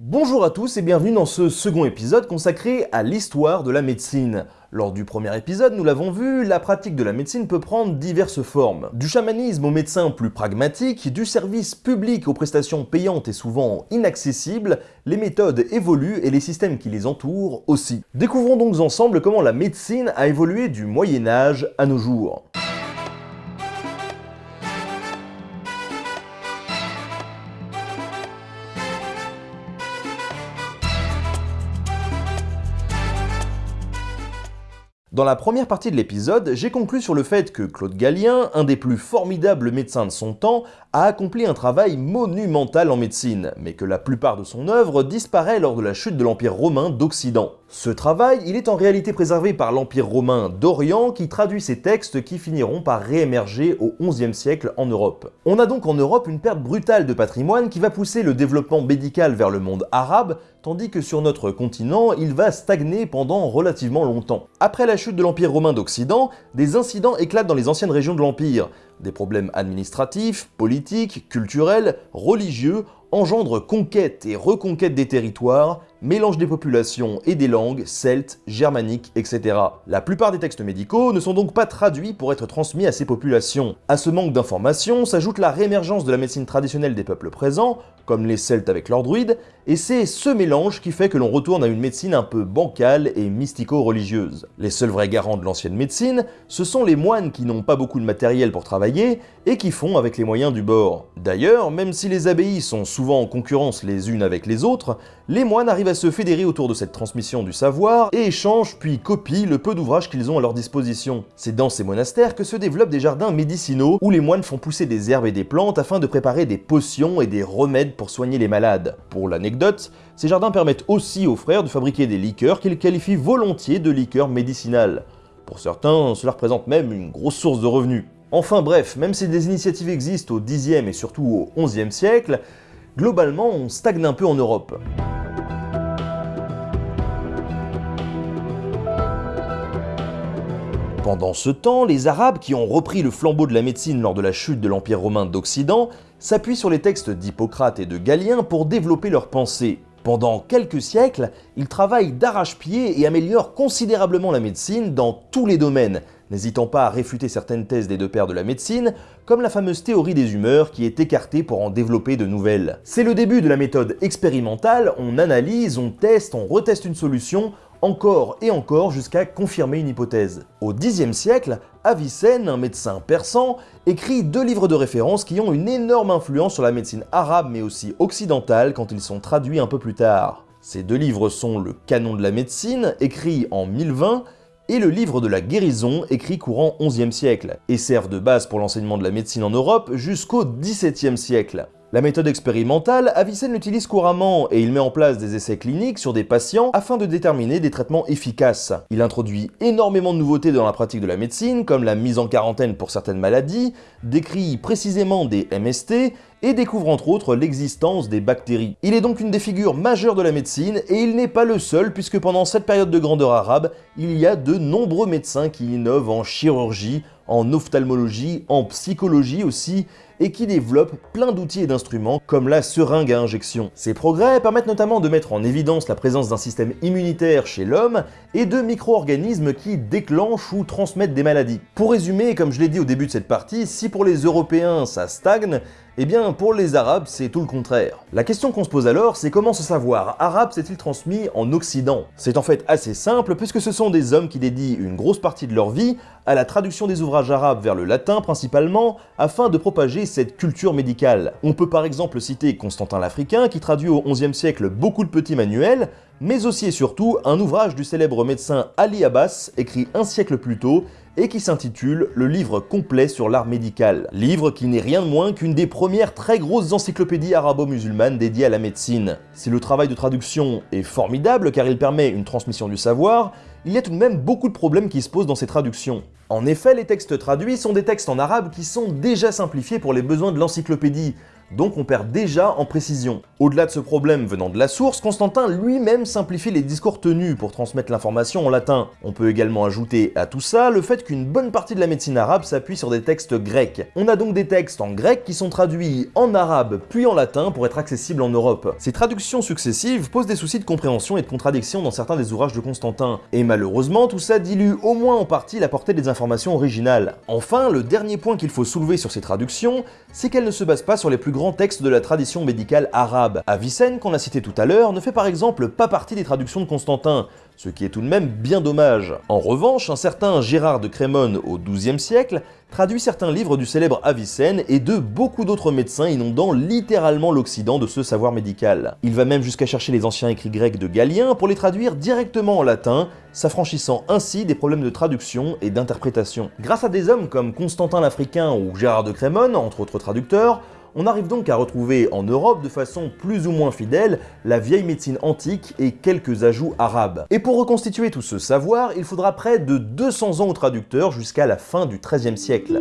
Bonjour à tous et bienvenue dans ce second épisode consacré à l'histoire de la médecine. Lors du premier épisode, nous l'avons vu, la pratique de la médecine peut prendre diverses formes. Du chamanisme aux médecins plus pragmatiques, du service public aux prestations payantes et souvent inaccessibles, les méthodes évoluent et les systèmes qui les entourent aussi. Découvrons donc ensemble comment la médecine a évolué du Moyen Âge à nos jours. Dans la première partie de l'épisode, j'ai conclu sur le fait que Claude Gallien, un des plus formidables médecins de son temps, a accompli un travail monumental en médecine, mais que la plupart de son œuvre disparaît lors de la chute de l'Empire romain d'Occident. Ce travail, il est en réalité préservé par l'Empire romain d'Orient qui traduit ces textes qui finiront par réémerger au XIe siècle en Europe. On a donc en Europe une perte brutale de patrimoine qui va pousser le développement médical vers le monde arabe, tandis que sur notre continent, il va stagner pendant relativement longtemps. Après la chute de l'Empire romain d'Occident, des incidents éclatent dans les anciennes régions de l'Empire. Des problèmes administratifs, politiques, culturels, religieux engendrent conquête et reconquête des territoires, mélange des populations et des langues, celtes, germaniques, etc. La plupart des textes médicaux ne sont donc pas traduits pour être transmis à ces populations. À ce manque d'informations s'ajoute la réémergence de la médecine traditionnelle des peuples présents, comme les Celtes avec leurs druides, et c'est ce mélange qui fait que l'on retourne à une médecine un peu bancale et mystico-religieuse. Les seuls vrais garants de l'ancienne médecine, ce sont les moines qui n'ont pas beaucoup de matériel pour travailler et qui font avec les moyens du bord. D'ailleurs, même si les abbayes sont souvent en concurrence les unes avec les autres, les moines arrivent à se fédérer autour de cette transmission du savoir et échangent puis copient le peu d'ouvrages qu'ils ont à leur disposition. C'est dans ces monastères que se développent des jardins médicinaux où les moines font pousser des herbes et des plantes afin de préparer des potions et des remèdes pour soigner les malades. Pour l'anecdote, ces jardins permettent aussi aux frères de fabriquer des liqueurs qu'ils qualifient volontiers de liqueurs médicinales. Pour certains, cela représente même une grosse source de revenus. Enfin bref, même si des initiatives existent au Xe et surtout au XIe siècle, globalement on stagne un peu en Europe. Pendant ce temps, les Arabes, qui ont repris le flambeau de la médecine lors de la chute de l'Empire romain d'Occident, s'appuient sur les textes d'Hippocrate et de Galien pour développer leur pensée. Pendant quelques siècles, ils travaillent d'arrache-pied et améliorent considérablement la médecine dans tous les domaines, n'hésitant pas à réfuter certaines thèses des deux pères de la médecine, comme la fameuse théorie des humeurs qui est écartée pour en développer de nouvelles. C'est le début de la méthode expérimentale, on analyse, on teste, on reteste une solution, encore et encore jusqu'à confirmer une hypothèse. Au Xe siècle, Avicenne, un médecin persan, écrit deux livres de référence qui ont une énorme influence sur la médecine arabe mais aussi occidentale quand ils sont traduits un peu plus tard. Ces deux livres sont le Canon de la médecine, écrit en 1020, et le livre de la guérison, écrit courant XIe siècle, et servent de base pour l'enseignement de la médecine en Europe jusqu'au XVIIe siècle. La méthode expérimentale, Avicenne l'utilise couramment et il met en place des essais cliniques sur des patients afin de déterminer des traitements efficaces. Il introduit énormément de nouveautés dans la pratique de la médecine, comme la mise en quarantaine pour certaines maladies, décrit précisément des MST et découvre entre autres l'existence des bactéries. Il est donc une des figures majeures de la médecine et il n'est pas le seul puisque pendant cette période de grandeur arabe, il y a de nombreux médecins qui innovent en chirurgie, en ophtalmologie, en psychologie aussi, et qui développent plein d'outils et d'instruments comme la seringue à injection. Ces progrès permettent notamment de mettre en évidence la présence d'un système immunitaire chez l'homme et de micro-organismes qui déclenchent ou transmettent des maladies. Pour résumer, comme je l'ai dit au début de cette partie, si pour les Européens ça stagne, eh bien, pour les Arabes, c'est tout le contraire. La question qu'on se pose alors, c'est comment ce savoir arabe s'est-il transmis en Occident? C'est en fait assez simple, puisque ce sont des hommes qui dédient une grosse partie de leur vie à la traduction des ouvrages arabes vers le latin principalement, afin de propager cette culture médicale. On peut par exemple citer Constantin l'Africain, qui traduit au XIe siècle beaucoup de petits manuels, mais aussi et surtout un ouvrage du célèbre médecin Ali Abbas, écrit un siècle plus tôt, et qui s'intitule Le livre complet sur l'art médical. Livre qui n'est rien de moins qu'une des premières très grosses encyclopédies arabo-musulmanes dédiées à la médecine. Si le travail de traduction est formidable car il permet une transmission du savoir, il y a tout de même beaucoup de problèmes qui se posent dans ces traductions. En effet, les textes traduits sont des textes en arabe qui sont déjà simplifiés pour les besoins de l'encyclopédie, donc on perd déjà en précision. Au-delà de ce problème venant de la source, Constantin lui-même simplifie les discours tenus pour transmettre l'information en latin. On peut également ajouter à tout ça le fait qu'une bonne partie de la médecine arabe s'appuie sur des textes grecs. On a donc des textes en grec qui sont traduits en arabe puis en latin pour être accessibles en Europe. Ces traductions successives posent des soucis de compréhension et de contradiction dans certains des ouvrages de Constantin, et malheureusement tout ça dilue au moins en partie la portée des informations originales. Enfin, le dernier point qu'il faut soulever sur ces traductions, c'est qu'elles ne se basent pas sur les plus grands textes de la tradition médicale arabe. Avicenne, qu'on a cité tout à l'heure, ne fait par exemple pas partie des traductions de Constantin, ce qui est tout de même bien dommage. En revanche, un certain Gérard de Crémone au XIIe siècle traduit certains livres du célèbre Avicenne et de beaucoup d'autres médecins inondant littéralement l'Occident de ce savoir médical. Il va même jusqu'à chercher les anciens écrits grecs de Galien pour les traduire directement en latin, s'affranchissant ainsi des problèmes de traduction et d'interprétation. Grâce à des hommes comme Constantin l'Africain ou Gérard de Crémone, entre autres traducteurs, on arrive donc à retrouver en Europe de façon plus ou moins fidèle la vieille médecine antique et quelques ajouts arabes. Et pour reconstituer tout ce savoir, il faudra près de 200 ans au traducteur jusqu'à la fin du XIIIe siècle.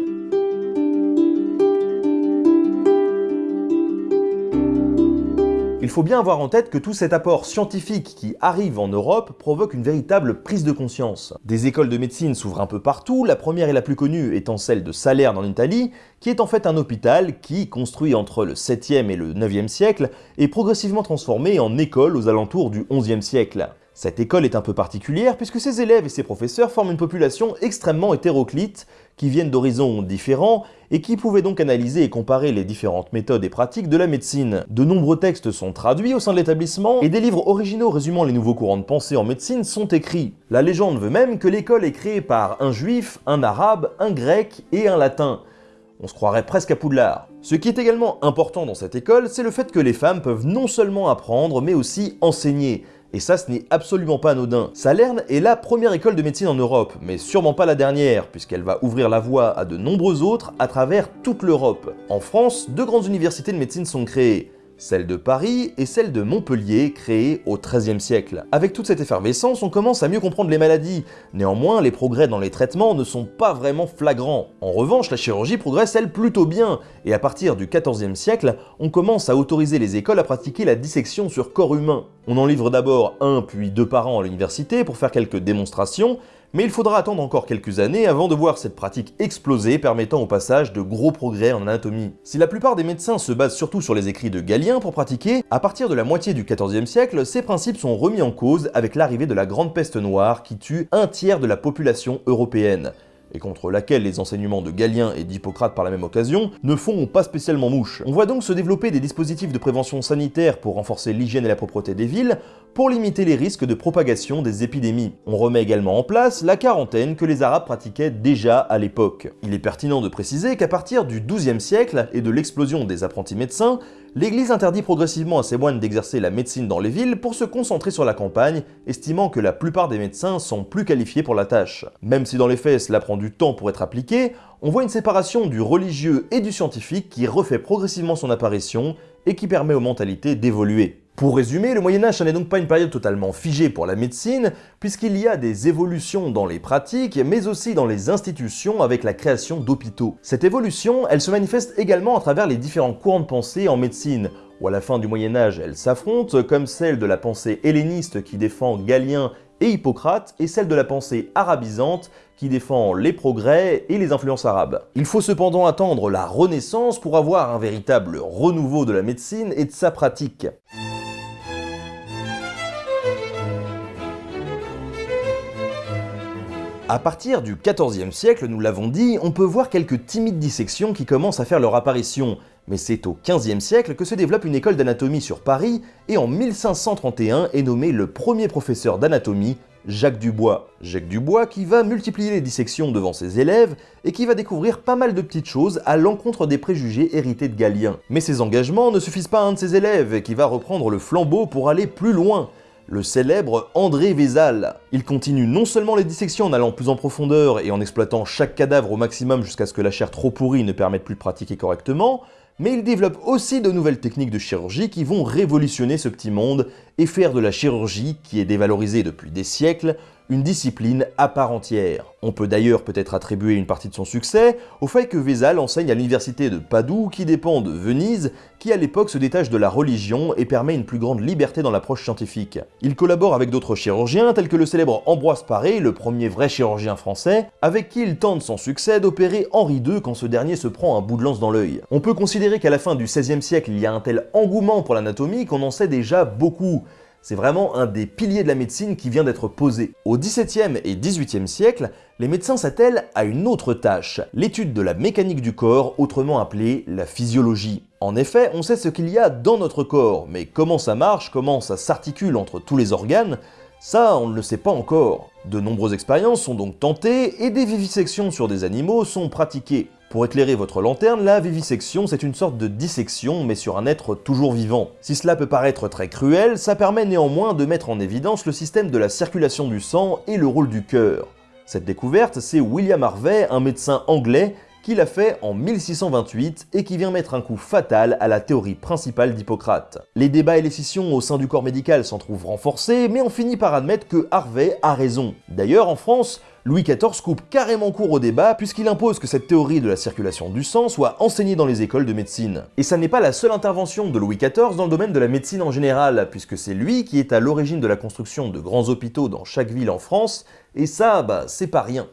Faut bien avoir en tête que tout cet apport scientifique qui arrive en Europe provoque une véritable prise de conscience. Des écoles de médecine s'ouvrent un peu partout, la première et la plus connue étant celle de Salerne en Italie, qui est en fait un hôpital qui, construit entre le 7e et le 9e siècle, est progressivement transformé en école aux alentours du 11e siècle. Cette école est un peu particulière puisque ses élèves et ses professeurs forment une population extrêmement hétéroclite, qui viennent d'horizons différents et qui pouvaient donc analyser et comparer les différentes méthodes et pratiques de la médecine. De nombreux textes sont traduits au sein de l'établissement et des livres originaux résumant les nouveaux courants de pensée en médecine sont écrits. La légende veut même que l'école est créée par un juif, un arabe, un grec et un latin. On se croirait presque à Poudlard. Ce qui est également important dans cette école, c'est le fait que les femmes peuvent non seulement apprendre, mais aussi enseigner. Et ça, ce n'est absolument pas anodin. Salerne est la première école de médecine en Europe, mais sûrement pas la dernière, puisqu'elle va ouvrir la voie à de nombreux autres à travers toute l'Europe. En France, deux grandes universités de médecine sont créées celle de Paris et celle de Montpellier, créée au XIIIe siècle. Avec toute cette effervescence, on commence à mieux comprendre les maladies. Néanmoins, les progrès dans les traitements ne sont pas vraiment flagrants. En revanche, la chirurgie progresse elle plutôt bien, et à partir du XIVe siècle, on commence à autoriser les écoles à pratiquer la dissection sur corps humain. On en livre d'abord un puis deux par an à l'université pour faire quelques démonstrations, mais il faudra attendre encore quelques années avant de voir cette pratique exploser permettant au passage de gros progrès en anatomie. Si la plupart des médecins se basent surtout sur les écrits de Galien pour pratiquer, à partir de la moitié du XIVe siècle, ces principes sont remis en cause avec l'arrivée de la Grande Peste Noire qui tue un tiers de la population européenne et contre laquelle les enseignements de Galien et d'Hippocrate par la même occasion, ne font pas spécialement mouche. On voit donc se développer des dispositifs de prévention sanitaire pour renforcer l'hygiène et la propreté des villes, pour limiter les risques de propagation des épidémies. On remet également en place la quarantaine que les Arabes pratiquaient déjà à l'époque. Il est pertinent de préciser qu'à partir du XIIe siècle et de l'explosion des apprentis médecins, l'Église interdit progressivement à ses moines d'exercer la médecine dans les villes pour se concentrer sur la campagne, estimant que la plupart des médecins sont plus qualifiés pour la tâche. Même si dans les faits du temps pour être appliqué, on voit une séparation du religieux et du scientifique qui refait progressivement son apparition et qui permet aux mentalités d'évoluer. Pour résumer, le Moyen-Âge n'est donc pas une période totalement figée pour la médecine, puisqu'il y a des évolutions dans les pratiques, mais aussi dans les institutions avec la création d'hôpitaux. Cette évolution, elle se manifeste également à travers les différents courants de pensée en médecine, où à la fin du Moyen-Âge, elles s'affrontent, comme celle de la pensée helléniste qui défend Galien et Hippocrate, et celle de la pensée arabisante qui défend les progrès et les influences arabes. Il faut cependant attendre la Renaissance pour avoir un véritable renouveau de la médecine et de sa pratique. À partir du XIVe siècle, nous l'avons dit, on peut voir quelques timides dissections qui commencent à faire leur apparition, mais c'est au XVe siècle que se développe une école d'anatomie sur Paris, et en 1531 est nommé le premier professeur d'anatomie, Jacques Dubois. Jacques Dubois qui va multiplier les dissections devant ses élèves, et qui va découvrir pas mal de petites choses à l'encontre des préjugés hérités de Galien. Mais ses engagements ne suffisent pas à un de ses élèves, qui va reprendre le flambeau pour aller plus loin, le célèbre André Vézal. Il continue non seulement les dissections en allant plus en profondeur et en exploitant chaque cadavre au maximum jusqu'à ce que la chair trop pourrie ne permette plus de pratiquer correctement, mais il développe aussi de nouvelles techniques de chirurgie qui vont révolutionner ce petit monde et faire de la chirurgie, qui est dévalorisée depuis des siècles, une discipline à part entière. On peut d'ailleurs peut-être attribuer une partie de son succès au fait que Vézal enseigne à l'université de Padoue qui dépend de Venise, qui à l'époque se détache de la religion et permet une plus grande liberté dans l'approche scientifique. Il collabore avec d'autres chirurgiens tels que le célèbre Ambroise Paré, le premier vrai chirurgien français, avec qui il tente son succès d'opérer Henri II quand ce dernier se prend un bout de lance dans l'œil. On peut considérer qu'à la fin du XVIe siècle, il y a un tel engouement pour l'anatomie qu'on en sait déjà beaucoup. C'est vraiment un des piliers de la médecine qui vient d'être posé. Au XVIIe et XVIIIe siècle, les médecins s'attellent à une autre tâche, l'étude de la mécanique du corps, autrement appelée la physiologie. En effet, on sait ce qu'il y a dans notre corps, mais comment ça marche, comment ça s'articule entre tous les organes, ça, on ne le sait pas encore. De nombreuses expériences sont donc tentées et des vivisections sur des animaux sont pratiquées. Pour éclairer votre lanterne, la vivisection c'est une sorte de dissection mais sur un être toujours vivant. Si cela peut paraître très cruel, ça permet néanmoins de mettre en évidence le système de la circulation du sang et le rôle du cœur. Cette découverte, c'est William Harvey, un médecin anglais, qui l'a fait en 1628 et qui vient mettre un coup fatal à la théorie principale d'Hippocrate. Les débats et les scissions au sein du corps médical s'en trouvent renforcés, mais on finit par admettre que Harvey a raison. D'ailleurs, en France, Louis XIV coupe carrément court au débat puisqu'il impose que cette théorie de la circulation du sang soit enseignée dans les écoles de médecine. Et ça n'est pas la seule intervention de Louis XIV dans le domaine de la médecine en général, puisque c'est lui qui est à l'origine de la construction de grands hôpitaux dans chaque ville en France, et ça, bah, c'est pas rien.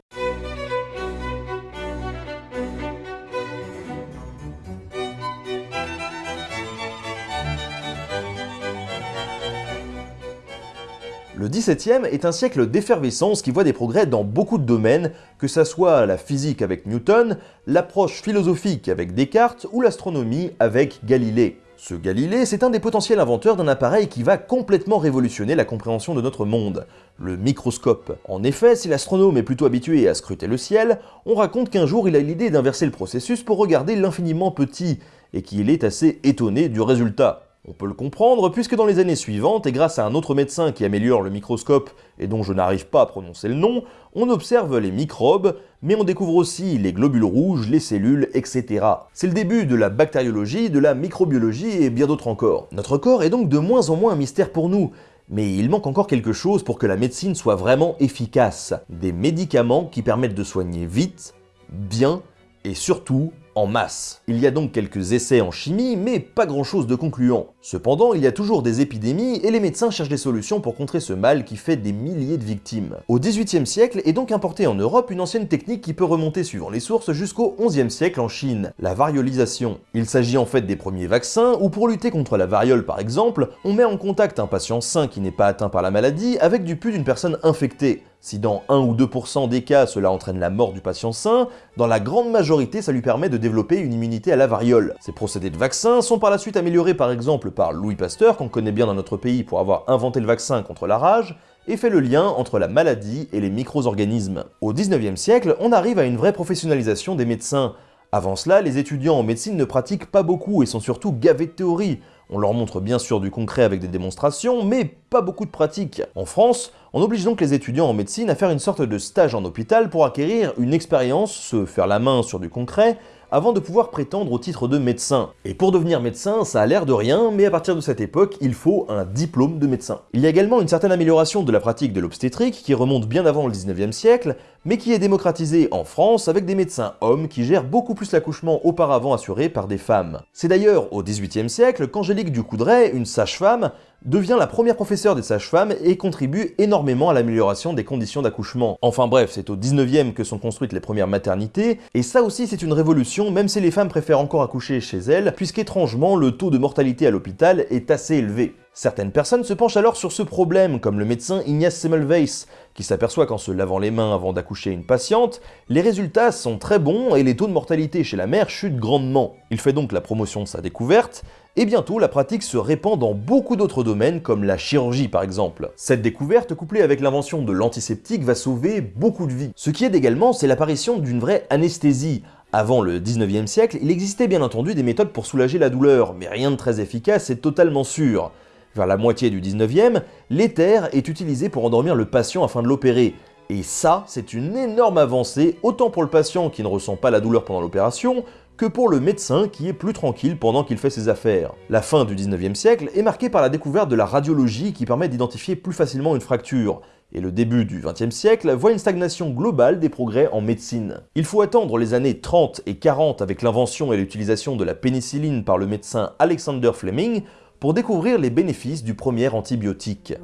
Le XVIIe est un siècle d'effervescence qui voit des progrès dans beaucoup de domaines, que ça soit la physique avec Newton, l'approche philosophique avec Descartes ou l'astronomie avec Galilée. Ce Galilée, c'est un des potentiels inventeurs d'un appareil qui va complètement révolutionner la compréhension de notre monde, le microscope. En effet, si l'astronome est plutôt habitué à scruter le ciel, on raconte qu'un jour il a l'idée d'inverser le processus pour regarder l'infiniment petit, et qu'il est assez étonné du résultat. On peut le comprendre puisque dans les années suivantes, et grâce à un autre médecin qui améliore le microscope et dont je n'arrive pas à prononcer le nom, on observe les microbes, mais on découvre aussi les globules rouges, les cellules, etc. C'est le début de la bactériologie, de la microbiologie et bien d'autres encore. Notre corps est donc de moins en moins un mystère pour nous, mais il manque encore quelque chose pour que la médecine soit vraiment efficace. Des médicaments qui permettent de soigner vite, bien et surtout en masse. Il y a donc quelques essais en chimie, mais pas grand chose de concluant. Cependant, il y a toujours des épidémies et les médecins cherchent des solutions pour contrer ce mal qui fait des milliers de victimes. Au XVIIIe siècle est donc importée en Europe une ancienne technique qui peut remonter suivant les sources jusqu'au XIe siècle en Chine, la variolisation. Il s'agit en fait des premiers vaccins où pour lutter contre la variole par exemple, on met en contact un patient sain qui n'est pas atteint par la maladie avec du pus d'une personne infectée. Si dans 1 ou 2% des cas cela entraîne la mort du patient sain, dans la grande majorité ça lui permet de développer une immunité à la variole. Ces procédés de vaccin sont par la suite améliorés par exemple par Louis Pasteur, qu'on connaît bien dans notre pays pour avoir inventé le vaccin contre la rage, et fait le lien entre la maladie et les micro-organismes. Au 19e siècle, on arrive à une vraie professionnalisation des médecins. Avant cela, les étudiants en médecine ne pratiquent pas beaucoup et sont surtout gavés de théorie. On leur montre bien sûr du concret avec des démonstrations, mais pas beaucoup de pratique. En France, on oblige donc les étudiants en médecine à faire une sorte de stage en hôpital pour acquérir une expérience, se faire la main sur du concret, avant de pouvoir prétendre au titre de médecin. Et pour devenir médecin, ça a l'air de rien, mais à partir de cette époque, il faut un diplôme de médecin. Il y a également une certaine amélioration de la pratique de l'obstétrique qui remonte bien avant le 19e siècle, mais qui est démocratisée en France avec des médecins hommes qui gèrent beaucoup plus l'accouchement auparavant assuré par des femmes. C'est d'ailleurs au 18e siècle qu'Angélique Ducoudray, une sage-femme, devient la première professeure des sages-femmes et contribue énormément à l'amélioration des conditions d'accouchement. Enfin bref, c'est au 19e que sont construites les premières maternités, et ça aussi c'est une révolution même si les femmes préfèrent encore accoucher chez elles, puisqu'étrangement le taux de mortalité à l'hôpital est assez élevé. Certaines personnes se penchent alors sur ce problème, comme le médecin Ignace Semmelweis, qui s'aperçoit qu'en se lavant les mains avant d'accoucher une patiente, les résultats sont très bons et les taux de mortalité chez la mère chutent grandement. Il fait donc la promotion de sa découverte, et bientôt la pratique se répand dans beaucoup d'autres domaines comme la chirurgie par exemple. Cette découverte couplée avec l'invention de l'antiseptique va sauver beaucoup de vies. Ce qui aide également c'est l'apparition d'une vraie anesthésie, avant le 19e siècle, il existait bien entendu des méthodes pour soulager la douleur, mais rien de très efficace et totalement sûr. Vers la moitié du 19e, l'éther est utilisé pour endormir le patient afin de l'opérer. Et ça, c'est une énorme avancée, autant pour le patient qui ne ressent pas la douleur pendant l'opération, que pour le médecin qui est plus tranquille pendant qu'il fait ses affaires. La fin du 19e siècle est marquée par la découverte de la radiologie qui permet d'identifier plus facilement une fracture, et le début du XXe siècle voit une stagnation globale des progrès en médecine. Il faut attendre les années 30 et 40 avec l'invention et l'utilisation de la pénicilline par le médecin Alexander Fleming pour découvrir les bénéfices du premier antibiotique.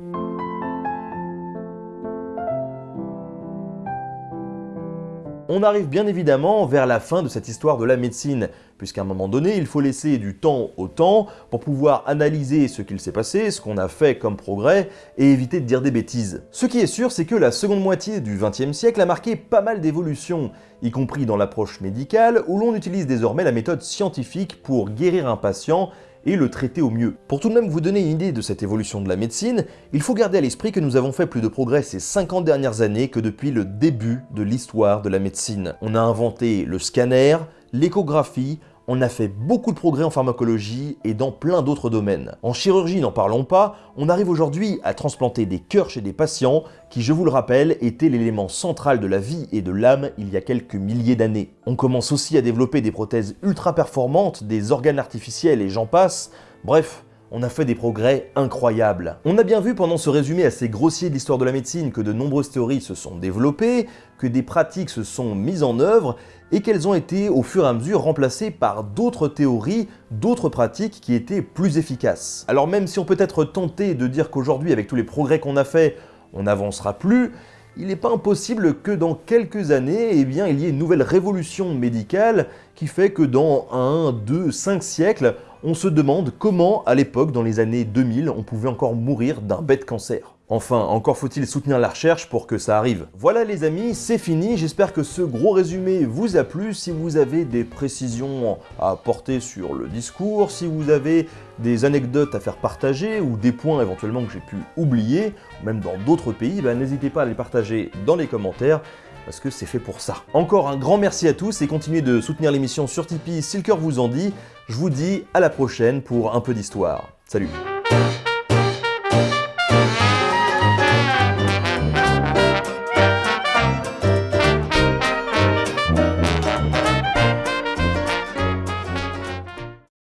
On arrive bien évidemment vers la fin de cette histoire de la médecine, puisqu'à un moment donné, il faut laisser du temps au temps pour pouvoir analyser ce qu'il s'est passé, ce qu'on a fait comme progrès, et éviter de dire des bêtises. Ce qui est sûr, c'est que la seconde moitié du XXe siècle a marqué pas mal d'évolutions, y compris dans l'approche médicale, où l'on utilise désormais la méthode scientifique pour guérir un patient et le traiter au mieux. Pour tout de même vous donner une idée de cette évolution de la médecine, il faut garder à l'esprit que nous avons fait plus de progrès ces 50 dernières années que depuis le début de l'histoire de la médecine. On a inventé le scanner, l'échographie, on a fait beaucoup de progrès en pharmacologie et dans plein d'autres domaines. En chirurgie, n'en parlons pas, on arrive aujourd'hui à transplanter des cœurs chez des patients qui, je vous le rappelle, étaient l'élément central de la vie et de l'âme il y a quelques milliers d'années. On commence aussi à développer des prothèses ultra performantes, des organes artificiels et j'en passe, bref, on a fait des progrès incroyables. On a bien vu pendant ce résumé assez grossier de l'histoire de la médecine que de nombreuses théories se sont développées, que des pratiques se sont mises en œuvre, et qu'elles ont été au fur et à mesure remplacées par d'autres théories, d'autres pratiques qui étaient plus efficaces. Alors même si on peut être tenté de dire qu'aujourd'hui, avec tous les progrès qu'on a fait, on n'avancera plus, il n'est pas impossible que dans quelques années, eh bien, il y ait une nouvelle révolution médicale qui fait que dans 1, 2, 5 siècles, on se demande comment, à l'époque, dans les années 2000, on pouvait encore mourir d'un bête cancer. Enfin, encore faut-il soutenir la recherche pour que ça arrive. Voilà les amis, c'est fini, j'espère que ce gros résumé vous a plu. Si vous avez des précisions à apporter sur le discours, si vous avez des anecdotes à faire partager ou des points éventuellement que j'ai pu oublier, même dans d'autres pays, bah, n'hésitez pas à les partager dans les commentaires parce que c'est fait pour ça. Encore un grand merci à tous et continuez de soutenir l'émission sur Tipeee si le cœur vous en dit. Je vous dis à la prochaine pour un peu d'histoire. Salut